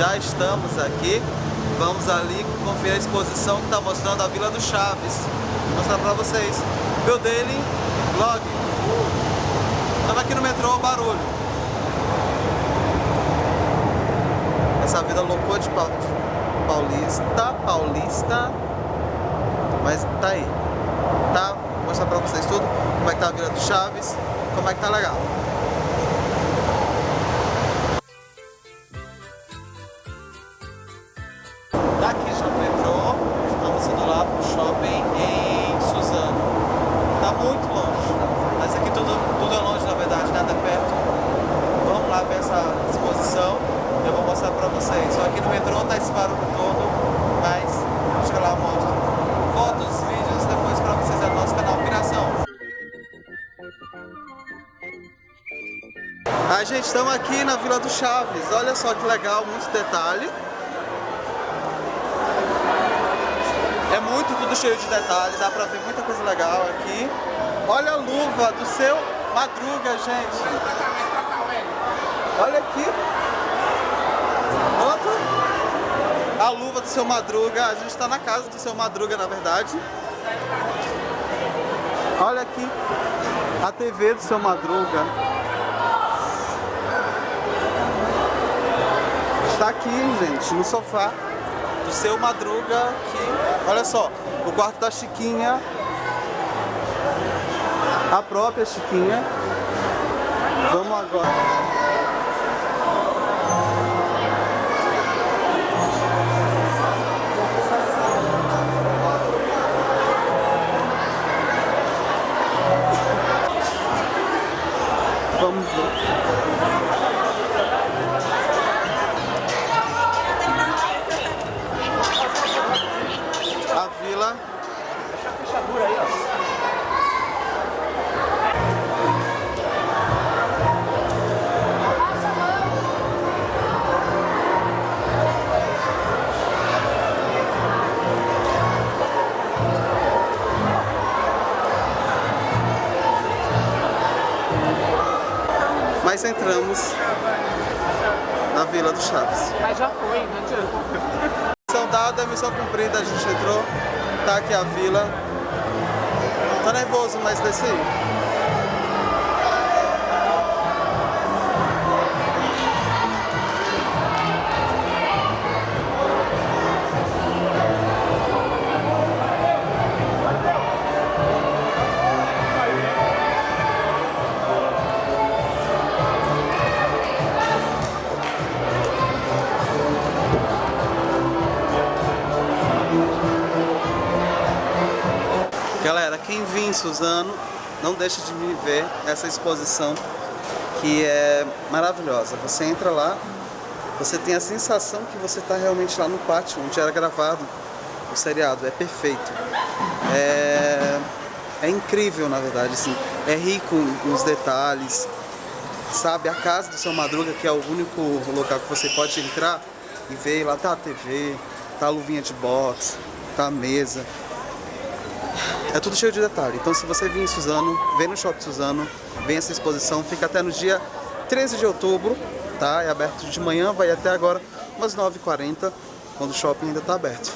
Já estamos aqui. Vamos ali conferir a exposição que está mostrando a Vila do Chaves. Vou mostrar para vocês. Meu daily vlog. Estamos aqui no metrô, barulho. Essa vida loucura de paulista, paulista. Mas tá aí. Tá? Vou mostrar pra vocês tudo. Como é que tá a Vila do Chaves. Como é que tá legal. Daqui já metrô, estamos indo lá pro shopping em Suzano. Tá muito longe, mas aqui tudo, tudo é longe na verdade, nada perto. Vamos lá ver essa exposição, eu vou mostrar pra vocês. Só aqui no metrô tá esse barulho todo, mas chega lá eu mostro fotos, vídeos depois pra vocês no nosso canal Piração. A gente, estamos aqui na Vila do Chaves, olha só que legal, muito detalhe. Tudo cheio de detalhe, dá pra ver muita coisa legal aqui. Olha a luva do seu Madruga, gente. Olha aqui. A luva do seu Madruga. A gente tá na casa do seu Madruga, na verdade. Olha aqui. A TV do seu Madruga. Está aqui, gente, no sofá do seu Madruga. Olha só, o quarto da Chiquinha. A própria Chiquinha. Vamos agora. Vamos ver. Deixa a fechadura aí, ó. Mas entramos na Vila do Chaves. Mas já foi, não adianta. Missão dada, missão cumprida, a gente entrou, tá aqui a vila. Tá nervoso, mas desce aí. Em Suzano, não deixe de viver essa exposição que é maravilhosa. Você entra lá, você tem a sensação que você está realmente lá no pátio onde era gravado o seriado. É perfeito. É, é incrível, na verdade. Assim. É rico nos detalhes. Sabe, a casa do seu Madruga, que é o único local que você pode entrar e ver. Lá tá a TV, tá a luvinha de boxe, tá a mesa. É tudo cheio de detalhe. Então se você vir em Suzano, vem no Shopping Suzano, vem essa exposição, fica até no dia 13 de outubro, tá? É aberto de manhã, vai até agora umas 9h40, quando o shopping ainda está aberto.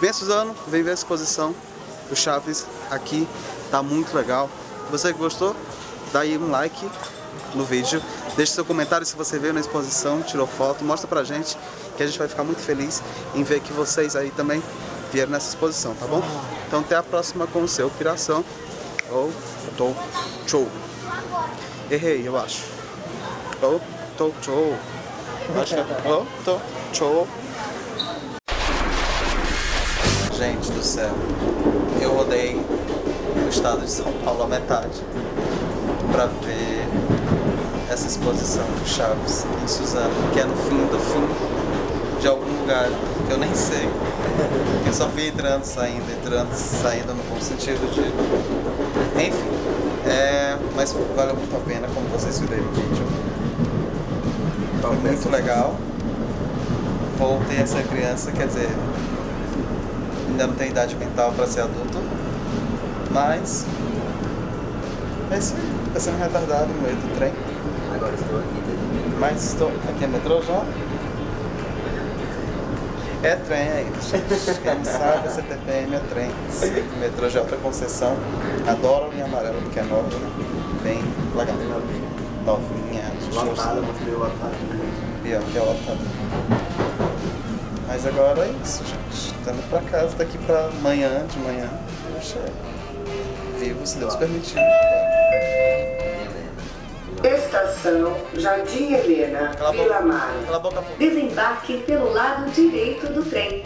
Vem Suzano, vem ver a exposição do Chaves aqui, tá muito legal. Você que gostou, dá aí um like no vídeo, deixe seu comentário se você veio na exposição, tirou foto, mostra pra gente, que a gente vai ficar muito feliz em ver que vocês aí também vieram nessa exposição, tá bom? Então até a próxima com o seu Piração ou Tô Show. Errei, eu acho. Ou Tô Show. Acho que é ou Tô Show. Gente do céu, eu rodei o estado de São Paulo a metade pra ver essa exposição do Chaves em Suzano, que é no fim do fim de algum lugar que eu nem sei. Eu só fui entrando, saindo, entrando, saindo no bom sentido de. Enfim, é... mas valeu muito a pena, como vocês viram no vídeo. Foi muito legal. Voltei a ser criança, quer dizer, ainda não tenho idade mental para ser adulto, mas é isso aí, tá sendo retardado no meio do trem. Agora estou aqui. Mas estou aqui é metrô já? É trem ainda, gente. Quem não sabe, a CTPM é trem. Sim, metrô de alta concessão. Adoro a linha amarela porque é nova, né? Bem legal. Novinha. Lotada, muito bem lotada. Pior que é lotado. Mas agora é isso, gente. Estamos pra casa daqui pra amanhã, de manhã. Poxa, vivo, se Deus permitir. Estação Jardim Helena, Cala. Vila Mar. Cala a boca, pô. Desembarque pelo lado direito do trem.